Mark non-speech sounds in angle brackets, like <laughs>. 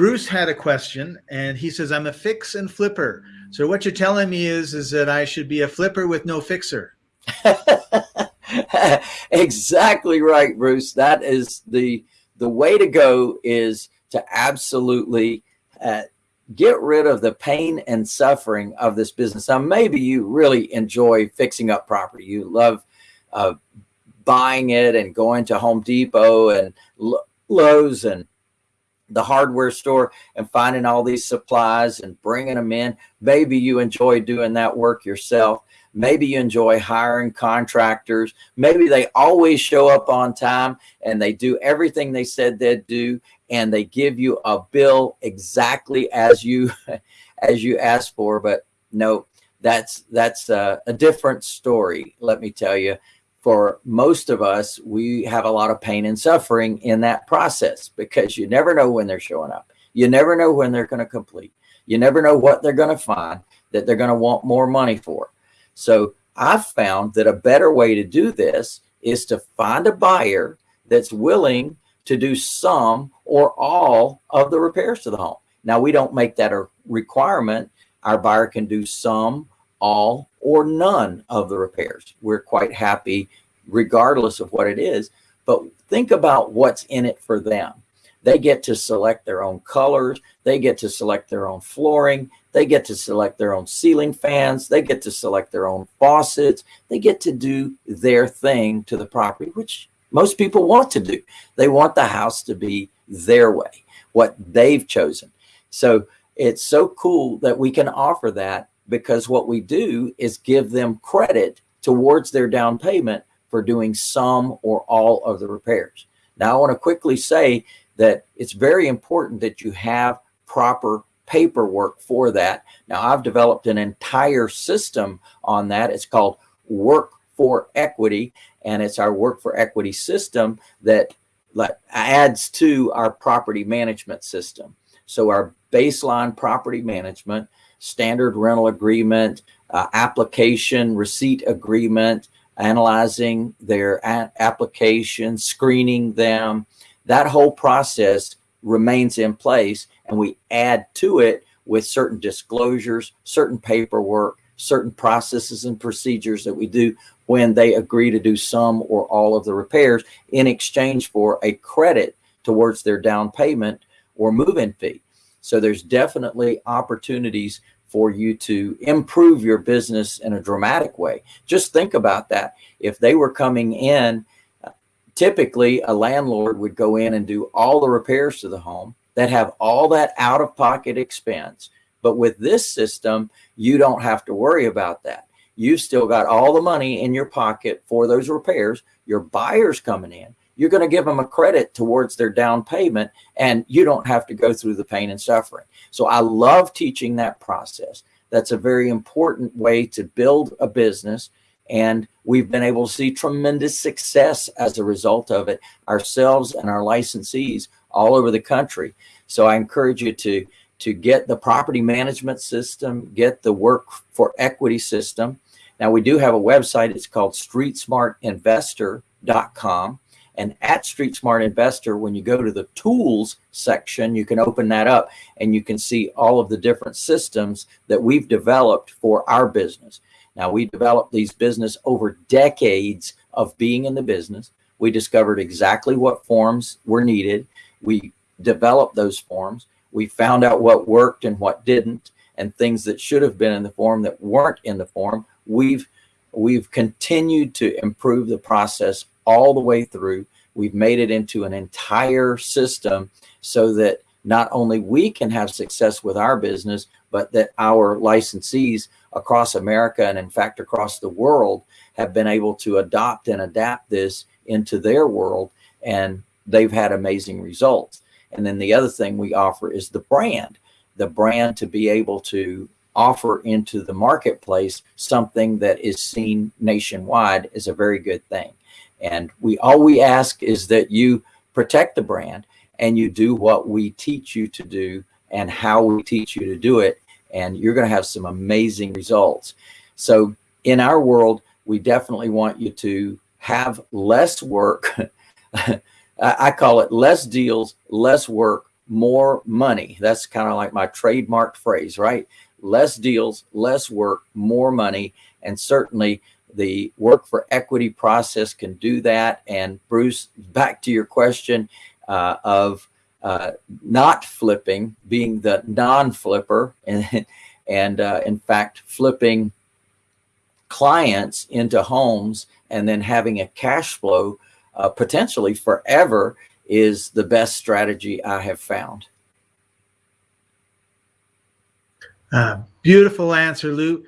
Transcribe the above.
Bruce had a question and he says, I'm a fix and flipper. So what you're telling me is, is that I should be a flipper with no fixer. <laughs> exactly right, Bruce. That is the, the way to go is to absolutely uh, get rid of the pain and suffering of this business. Now, maybe you really enjoy fixing up property. You love uh, buying it and going to Home Depot and Lowe's and the hardware store and finding all these supplies and bringing them in. Maybe you enjoy doing that work yourself. Maybe you enjoy hiring contractors. Maybe they always show up on time and they do everything they said they'd do and they give you a bill exactly as you <laughs> as you asked for. But no, that's that's a, a different story. Let me tell you for most of us, we have a lot of pain and suffering in that process because you never know when they're showing up. You never know when they're going to complete. You never know what they're going to find that they're going to want more money for. So I've found that a better way to do this is to find a buyer that's willing to do some or all of the repairs to the home. Now we don't make that a requirement. Our buyer can do some, all, or none of the repairs. We're quite happy regardless of what it is, but think about what's in it for them. They get to select their own colors. They get to select their own flooring. They get to select their own ceiling fans. They get to select their own faucets. They get to do their thing to the property, which most people want to do. They want the house to be their way, what they've chosen. So it's so cool that we can offer that because what we do is give them credit towards their down payment for doing some or all of the repairs. Now, I want to quickly say that it's very important that you have proper paperwork for that. Now, I've developed an entire system on that. It's called Work for Equity, and it's our Work for Equity system that adds to our property management system. So our baseline property management standard rental agreement, uh, application, receipt agreement, analyzing their application, screening them. That whole process remains in place and we add to it with certain disclosures, certain paperwork, certain processes and procedures that we do when they agree to do some or all of the repairs in exchange for a credit towards their down payment or move-in fee. So there's definitely opportunities for you to improve your business in a dramatic way. Just think about that. If they were coming in, typically a landlord would go in and do all the repairs to the home that have all that out of pocket expense. But with this system, you don't have to worry about that. You've still got all the money in your pocket for those repairs. Your buyer's coming in you're going to give them a credit towards their down payment and you don't have to go through the pain and suffering. So I love teaching that process. That's a very important way to build a business. And we've been able to see tremendous success as a result of it ourselves and our licensees all over the country. So I encourage you to, to get the property management system, get the work for equity system. Now we do have a website. It's called streetsmartinvestor.com. And at Street Smart Investor, when you go to the tools section, you can open that up and you can see all of the different systems that we've developed for our business. Now we developed these business over decades of being in the business. We discovered exactly what forms were needed. We developed those forms. We found out what worked and what didn't and things that should have been in the form that weren't in the form. We've we've continued to improve the process all the way through. We've made it into an entire system so that not only we can have success with our business, but that our licensees across America and in fact across the world have been able to adopt and adapt this into their world and they've had amazing results. And then the other thing we offer is the brand, the brand to be able to offer into the marketplace something that is seen nationwide is a very good thing. And we all we ask is that you protect the brand and you do what we teach you to do and how we teach you to do it. And you're going to have some amazing results. So in our world, we definitely want you to have less work. <laughs> I call it less deals, less work, more money. That's kind of like my trademark phrase, right? Less deals, less work, more money. And certainly the work for equity process can do that. And Bruce, back to your question uh, of uh, not flipping, being the non-flipper, and, <laughs> and uh, in fact, flipping clients into homes and then having a cash flow uh, potentially forever is the best strategy I have found. Uh, beautiful answer, Lou.